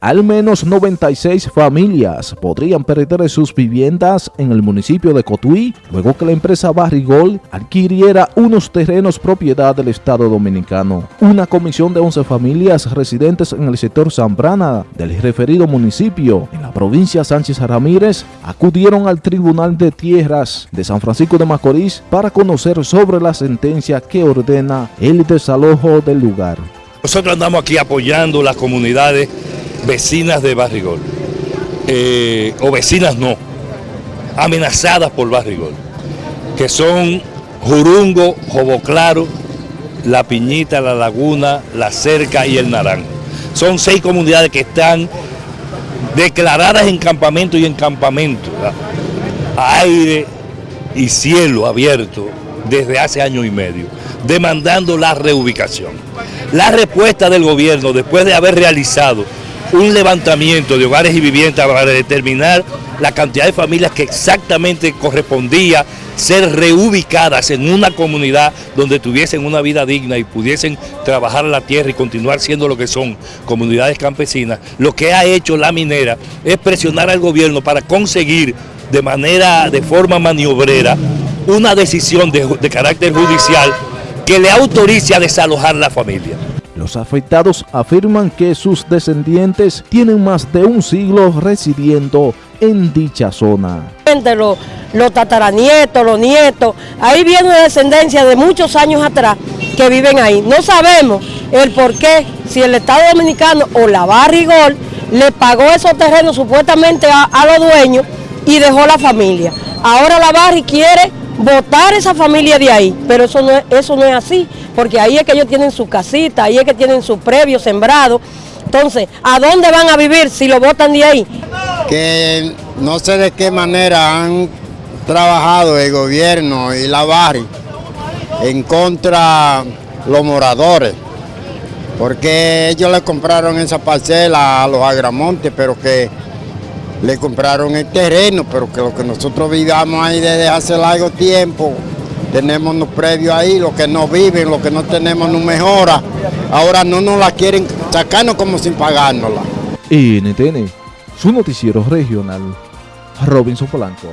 Al menos 96 familias podrían perder sus viviendas en el municipio de Cotuí luego que la empresa Barrigol adquiriera unos terrenos propiedad del Estado Dominicano. Una comisión de 11 familias residentes en el sector Zambrana del referido municipio en la provincia Sánchez Ramírez acudieron al Tribunal de Tierras de San Francisco de Macorís para conocer sobre la sentencia que ordena el desalojo del lugar. Nosotros andamos aquí apoyando las comunidades vecinas de Barrigol, eh, o vecinas no, amenazadas por Barrigol, que son Jurungo, Jobo Claro, La Piñita, La Laguna, La Cerca y El Naranjo. Son seis comunidades que están declaradas en campamento y en campamento, aire y cielo abierto desde hace año y medio, demandando la reubicación. La respuesta del gobierno, después de haber realizado un levantamiento de hogares y viviendas para determinar la cantidad de familias que exactamente correspondía ser reubicadas en una comunidad donde tuviesen una vida digna y pudiesen trabajar la tierra y continuar siendo lo que son comunidades campesinas, lo que ha hecho la minera es presionar al gobierno para conseguir de manera, de forma maniobrera, una decisión de, de carácter judicial que le autorice a desalojar la familia. Los afectados afirman que sus descendientes tienen más de un siglo residiendo en dicha zona. Los, los tataranietos, los nietos, ahí viene una descendencia de muchos años atrás que viven ahí. No sabemos el por qué, si el Estado Dominicano o la Barrigol le pagó esos terrenos supuestamente a, a los dueños y dejó la familia. Ahora la Barri quiere votar esa familia de ahí, pero eso no, es, eso no es así, porque ahí es que ellos tienen su casita, ahí es que tienen su previo sembrado. Entonces, ¿a dónde van a vivir si lo votan de ahí? Que no sé de qué manera han trabajado el gobierno y la barri en contra los moradores, porque ellos le compraron esa parcela a los agramontes, pero que le compraron el terreno, pero que lo que nosotros vivamos ahí desde hace largo tiempo, tenemos los previos ahí, los que no viven, los que no tenemos no mejora, ahora no nos la quieren sacarnos como sin pagárnosla. NTN, su noticiero regional, Robinson Polanco.